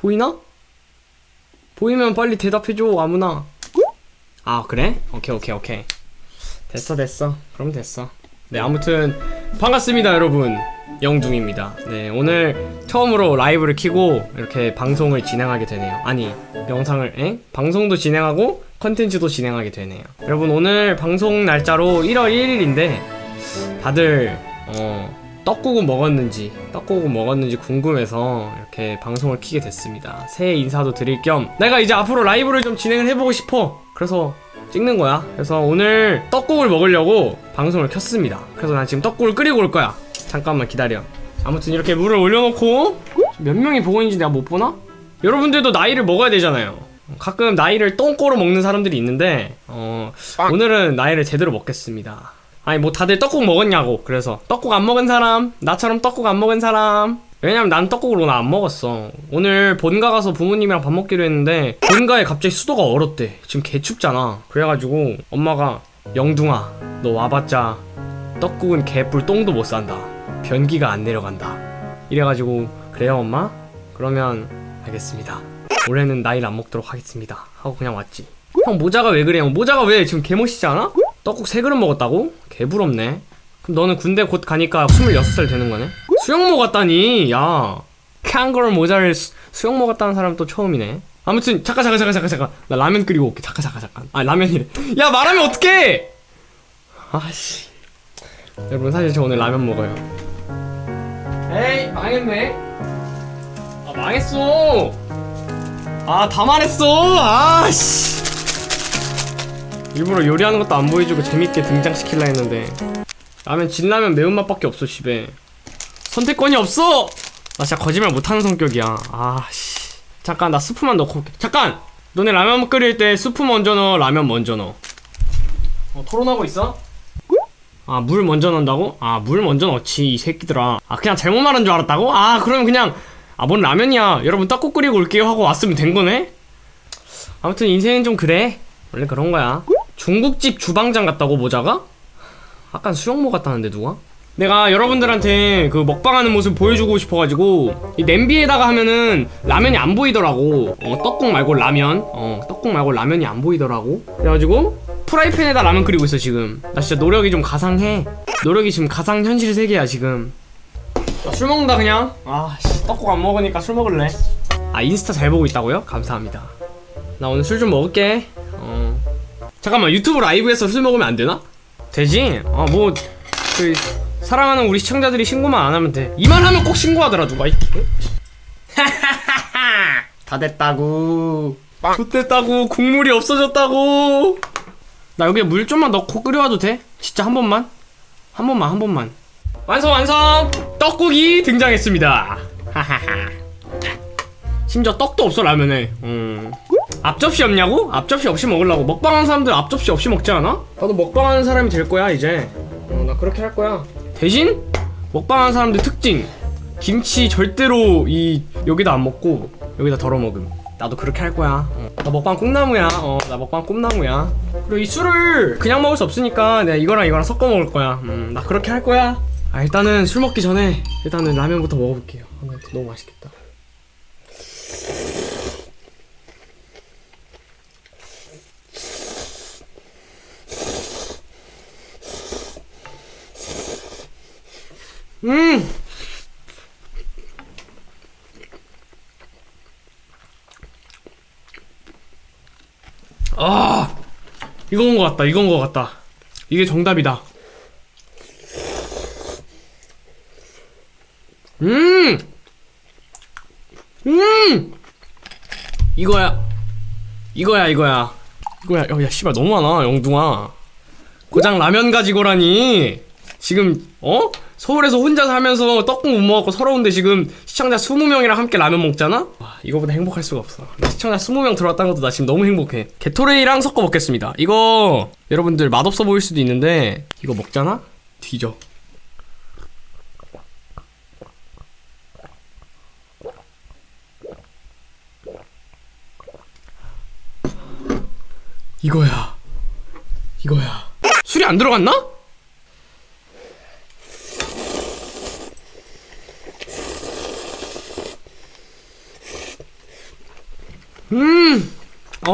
보이나? 보이면 빨리 대답해줘 아무나. 아 그래? 오케이 오케이 오케이. 됐어 됐어. 그럼 됐어. 네 아무튼 반갑습니다 여러분. 영둥입니다. 네 오늘 처음으로 라이브를 키고 이렇게 방송을 진행하게 되네요. 아니 영상을 에? 방송도 진행하고 컨텐츠도 진행하게 되네요. 여러분 오늘 방송 날짜로 1월 1일인데 다들 어 떡국은 먹었는지 떡국은 먹었는지 궁금해서 이렇게 방송을 키게 됐습니다. 새해 인사도 드릴 겸 내가 이제 앞으로 라이브를 좀 진행을 해보고 싶어. 그래서 찍는 거야. 그래서 오늘 떡국을 먹으려고 방송을 켰습니다. 그래서 난 지금 떡국을 끓이고 올 거야. 잠깐만 기다려. 아무튼 이렇게 물을 올려놓고 몇 명이 보고 있는지 내가 못 보나? 여러분들도 나이를 먹어야 되잖아요. 가끔 나이를 똥꼬로 먹는 사람들이 있는데 어 오늘은 나이를 제대로 먹겠습니다 아니 뭐 다들 떡국 먹었냐고. 그래서 떡국 안 먹은 사람 나처럼 떡국 안 먹은 사람. 왜냐면 난 떡국을 오늘 안 먹었어. 오늘 본가 가서 부모님이랑 밥 먹기로 했는데 본가에 갑자기 수도가 얼었대. 지금 개춥잖아. 그래가지고 엄마가 영둥아 너 와봤자 떡국은 개뿔 똥도 못 산다. 변기가 안 내려간다. 이래가지고 그래요 엄마? 그러면 알겠습니다. 올해는 나이를 안 먹도록 하겠습니다. 하고 그냥 왔지. 형 모자가 왜 그래 형 모자가 왜 지금 개멋있지 않아? 떡국 세 그릇 먹었다고? 개부럽네. 그럼 너는 군대 곧 가니까 26살 되는 거네? 수영 먹었다니! 야 캥거루 모자를 수, 수영 먹었다는 사람 또 처음이네. 아무튼 잠깐 잠깐 잠깐 잠깐 잠깐. 나 라면 끓이고 올게. 잠깐 잠깐 잠깐. 아 라면이래. 야 말하면 어떡해! 아씨. 여러분 사실 저 오늘 라면 먹어요. 에이 망했네. 아 망했어. 아 다 말했어. 아씨 일부러 요리하는 것도 안 보여주고 재밌게 등장시킬라 했는데. 라면 진라면 매운맛밖에 없어 집에. 선택권이 없어! 나 진짜 거짓말 못하는 성격이야. 아씨. 잠깐 나 스프만 넣고 올게. 잠깐! 너네 라면 끓일 때 스프 먼저 넣어 라면 먼저 넣어. 어 토론하고 있어? 아 물 먼저 넣는다고? 아 물 먼저 넣지 이 새끼들아. 아 그냥 잘못 말한 줄 알았다고? 아 그러면 그냥 아 뭔 라면이야. 여러분 떡국 끓이고 올게요 하고 왔으면 된 거네? 아무튼 인생은 좀 그래. 원래 그런 거야 중국집 주방장 같다고 모자가? 아까 수영모 같다는데 누가? 내가 여러분들한테 그 먹방하는 모습 보여주고 싶어가지고 이 냄비에다가 하면은 라면이 안 보이더라고. 어 떡국 말고 라면. 어 떡국 말고 라면이 안 보이더라고. 그래가지고 프라이팬에다 라면 끓이고 있어 지금. 나 진짜 노력이 좀 가상해. 노력이 지금 가상 현실 세계야 지금. 나술 먹는다 그냥. 아 씨 떡국 안 먹으니까 술 먹을래? 아 인스타 잘 보고 있다고요? 감사합니다. 나 오늘 술 좀 먹을게. 어 잠깐만 유튜브 라이브에서 술 먹으면 안 되나? 되지? 어뭐그 사랑하는 우리 시청자들이 신고만 안 하면 돼. 이만 하면 꼭 신고하더라 누가. 이- 다 됐다고. 좋됐다고. 국물이 없어졌다고. 나 여기에 물 좀만 넣고 끓여와도 돼? 진짜 한 번만? 한 번만 한 번만. 완성 완성. 떡국이 등장했습니다. 하하하. 심지어 떡도 없어 라면에. 음. 앞접시 없냐고? 앞접시 없이 먹으려고. 먹방하는 사람들 앞접시 없이 먹지 않아? 나도 먹방하는 사람이 될 거야 이제. 어, 나 그렇게 할 거야. 대신 먹방하는 사람들 특징. 김치 절대로 이 여기다 안 먹고 여기다 덜어 먹음. 나도 그렇게 할 거야. 어. 나 먹방 꿈나무야. 어 나 먹방 꿈나무야. 그리고 이 술을 그냥 먹을 수 없으니까 내가 이거랑 이거랑 섞어 먹을 거야. 음나 그렇게 할 거야. 아 일단은 술 먹기 전에 일단은 라면부터 먹어볼게요. 아, 너무 맛있겠다 음! 아! 이건 것 같다, 이건 것 같다. 이게 정답이다. 음! 음! 이거야. 이거야, 이거야. 이거야. 야, 야, 씨발, 너무 많아, 영둥아. 고장 라면 가지고라니. 지금, 어? 서울에서 혼자 살면서 떡국 못 먹었고 서러운데 지금 시청자 20명이랑 함께 라면 먹잖아? 와, 이거보다 행복할 수가 없어. 시청자 20명 들어왔다는 것도 나 지금 너무 행복해. 게토레이랑 섞어 먹겠습니다. 이거 여러분들 맛없어 보일 수도 있는데 이거 먹잖아? 뒤져. 이거야. 이거야. 술이 안 들어갔나? 음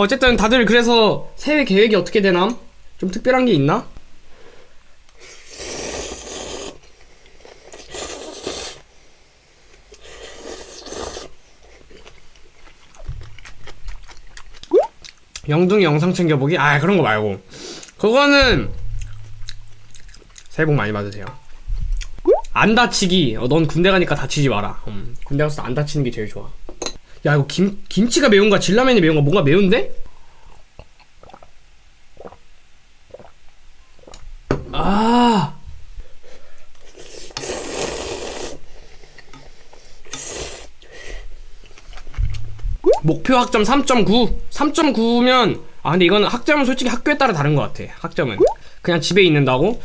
어, 어쨌든 다들 그래서 새해 계획이 어떻게 되남? 좀 특별한 게 있나? 영둥이 영상 챙겨보기? 아 그런 거 말고 그거는 새해 복 많이 받으세요 안 다치기 어, 넌 군대 가니까 다치지 마라 음, 군대 가서 안 다치는 게 제일 좋아 야 이거 김, 김치가 매운가 진라면이 매운가 뭔가 매운데? 아. 목표 학점 3.9 3.9면 아 근데 이거는 학점은 솔직히 학교에 따라 다른 것 같아 학점은. 그냥 집에 있는다고?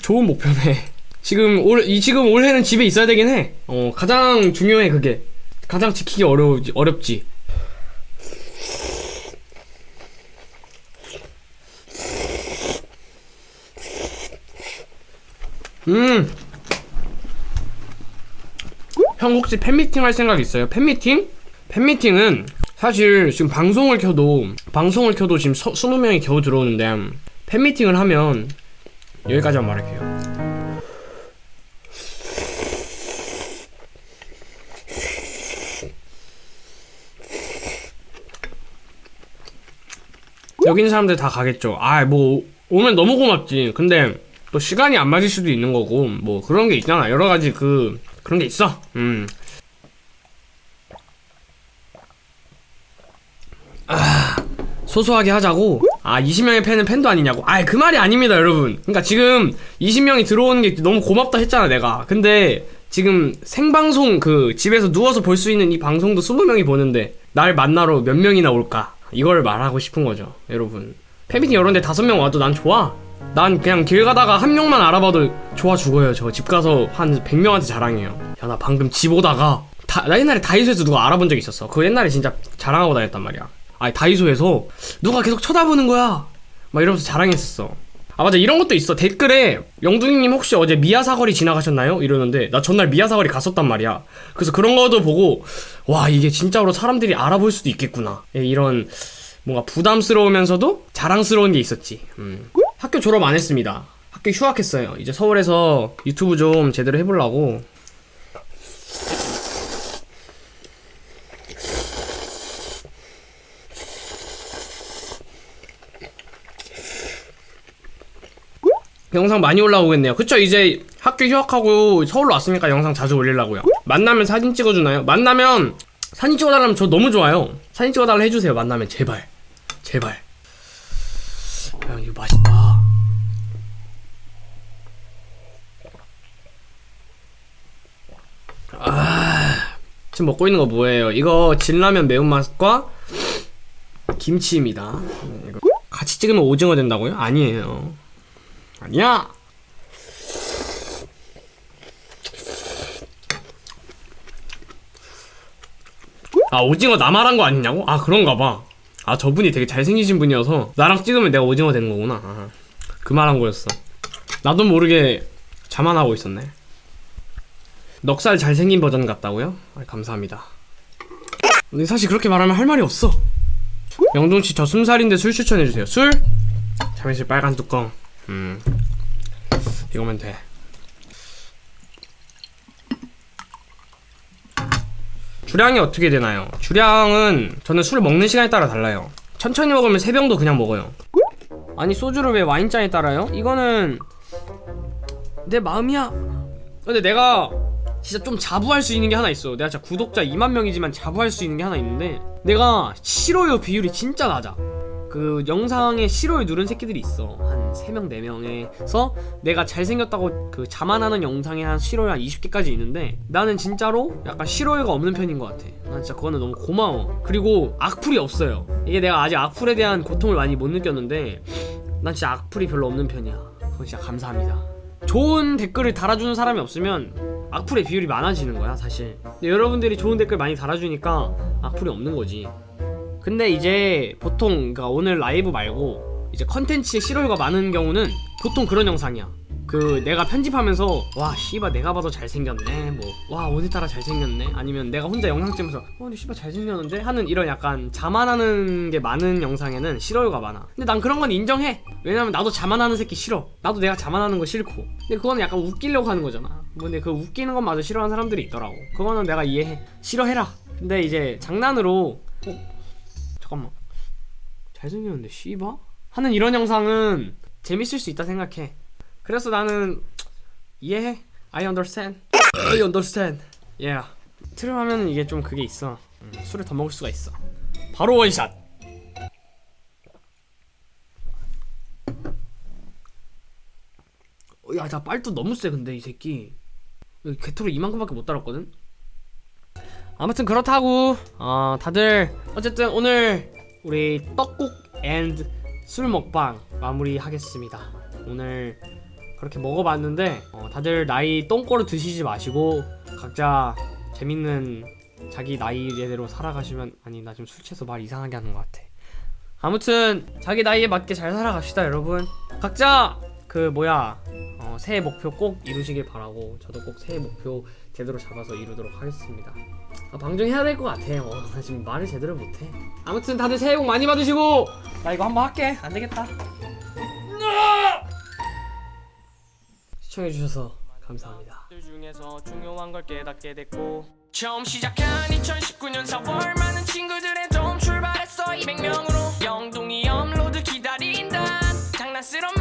좋은 목표네. 지금 올 이 지금 올해는 집에 있어야 되긴 해 어 가장 중요해 그게 가장 지키기 어려우지 어렵지 음. 형 혹시 팬미팅 할 생각 있어요? 팬미팅? 팬미팅은 사실 지금 방송을 켜도 방송을 켜도 지금 서, 20명이 겨우 들어오는데 팬미팅을 하면 여기까지만 말할게요. 여기 있는 사람들 다 가겠죠. 아, 뭐 오면 너무 고맙지. 근데 또 시간이 안 맞을 수도 있는 거고 뭐 그런 게 있잖아. 여러 가지 그 그런 게 있어. 음. 아, 소소하게 하자고. 아, 20명의 팬은 팬도 아니냐고. 아, 그 말이 아닙니다, 여러분. 그러니까 지금 20명이 들어오는 게 너무 고맙다 했잖아, 내가. 근데 지금 생방송 그 집에서 누워서 볼 수 있는 이 방송도 20명이 보는데 날 만나러 몇 명이나 올까? 이걸 말하고 싶은 거죠, 여러분. 팬미팅 이런 데 다섯 명 와도 난 좋아. 난 그냥 길 가다가 한 명만 알아봐도 좋아 죽어요. 저 집 가서 한 100명한테 자랑해요. 야, 나 방금 집 오다가 다, 나 옛날에 다이소에서 누가 알아본 적 있었어. 그거 옛날에 진짜 자랑하고 다녔단 말이야. 아니, 다이소에서 누가 계속 쳐다보는 거야. 막 이러면서 자랑했었어. 아, 맞아. 이런 것도 있어. 댓글에 영둥이님 혹시 어제 미아 사거리 지나가셨나요? 이러는데 나 전날 미아 사거리 갔었단 말이야. 그래서 그런 거도 보고 와, 이게 진짜로 사람들이 알아볼 수도 있겠구나. 예, 이런 뭔가 부담스러우면서도 자랑스러운 게 있었지. 음. 학교 졸업 안 했습니다. 학교 휴학했어요. 이제 서울에서 유튜브 좀 제대로 해보려고. 영상 많이 올라오겠네요. 그쵸? 이제 학교 휴학하고 서울로 왔으니까 영상 자주 올리려고요. 만나면 사진 찍어주나요? 만나면 사진 찍어달라면 저 너무 좋아요. 사진 찍어달라 해주세요. 만나면 제발. 제발. 야, 이거 맛있다. 아, 지금 먹고 있는 거 뭐예요? 이거 진라면 매운맛과 김치입니다. 이거 같이 찍으면 오징어 된다고요? 아니에요. 아니야. 아 오징어 나 말한 거 아니냐고? 아 그런가 봐. 아 저분이 되게 잘생기신 분이어서 나랑 찍으면 내가 오징어 되는 거구나. 아, 그 말한 거였어. 나도 모르게 자만하고 있었네. 넉살 잘생긴 버전 같다고요? 아, 감사합니다. 근데 사실 그렇게 말하면 할 말이 없어. 영동 씨 저 숨살인데 술 추천해 주세요. 술? 잠실 빨간 뚜껑. 음. 이거면 돼. 주량이 어떻게 되나요? 주량은 저는 술 먹는 시간에 따라 달라요. 천천히 먹으면 세 병도 그냥 먹어요. 아니 소주를 왜 와인잔에 따라요? 이거는 내 마음이야. 근데 내가 진짜 좀 자부할 수 있는 게 하나 있어. 내가 진짜 구독자 2만 명이지만 자부할 수 있는 게 하나 있는데 내가 싫어요 비율이 진짜 낮아. 그 영상에 싫어요 누른 새끼들이 있어. 한 3명, 4명에서 내가 잘생겼다고 그 자만하는 영상에 한 싫어요 한 20개까지 있는데 나는 진짜로 약간 싫어요가 없는 편인 것 같아. 난 진짜 그거는 너무 고마워. 그리고 악플이 없어요. 이게 내가 아직 악플에 대한 고통을 많이 못 느꼈는데 난 진짜 악플이 별로 없는 편이야. 그건 진짜 감사합니다. 좋은 댓글을 달아주는 사람이 없으면 악플의 비율이 많아지는 거야 사실 근데 여러분들이 좋은 댓글 많이 달아주니까 악플이 없는 거지 근데 이제 보통 그러니까 오늘 라이브 말고 이제 컨텐츠에 싫어요가 많은 경우는 보통 그런 영상이야. 그 내가 편집하면서 와 씨발 내가 봐도 잘생겼네 뭐 와 오늘따라 잘생겼네 아니면 내가 혼자 영상 찍으면서 어 씨발 잘생겼는데? 하는 이런 약간 자만하는 게 많은 영상에는 싫어요가 많아. 근데 난 그런 건 인정해. 왜냐면 나도 자만하는 새끼 싫어. 나도 내가 자만하는 거 싫고. 근데 그거는 약간 웃기려고 하는 거잖아. 근데 그 웃기는 것마저 싫어하는 사람들이 있더라고. 그거는 내가 이해해. 싫어해라. 근데 이제 장난으로 어? 잠깐만. 잘생겼는데 씨바? 하는 이런 영상은 재밌을 수 있다 생각해. 그래서 나는 이해해. I understand. I understand. Yeah. 트름 하면은 이게 좀 그게 있어. 음, 술을 더 먹을 수가 있어. 바로 원샷! 어, 야나 빨도 너무 세 근데 이 새끼. 개토로 이만큼밖에 못 달았거든 아무튼 그렇다고. 어 다들 어쨌든 오늘 우리 떡국 앤술 먹방 마무리 하겠습니다. 오늘 그렇게 먹어봤는데 어, 다들 나이 똥꼬를 드시지 마시고 각자 재밌는 자기 나이대로 살아가시면 아니 나 지금 술 취해서 말 이상하게 하는 것 같아. 아무튼 자기 나이에 맞게 잘 살아갑시다 여러분. 각자 그 뭐야 어, 새해 목표 꼭 이루시길 바라고 저도 꼭 새해 목표 제대로 잡아서 이루도록 하겠습니다. 아, 방정해야 될 것 같아요. 어, 지금 말을 제대로 못해. 아무튼 다들 새해 복 많이 받으시고! 나 이거 한번 할게. 안되겠다. 시청해주셔서 감사합니다. 처음 시작한 2019년 4월 많은 친구들의 도움 출발했어. 200명으로 영동이 업로드 기다린다. 장난스러운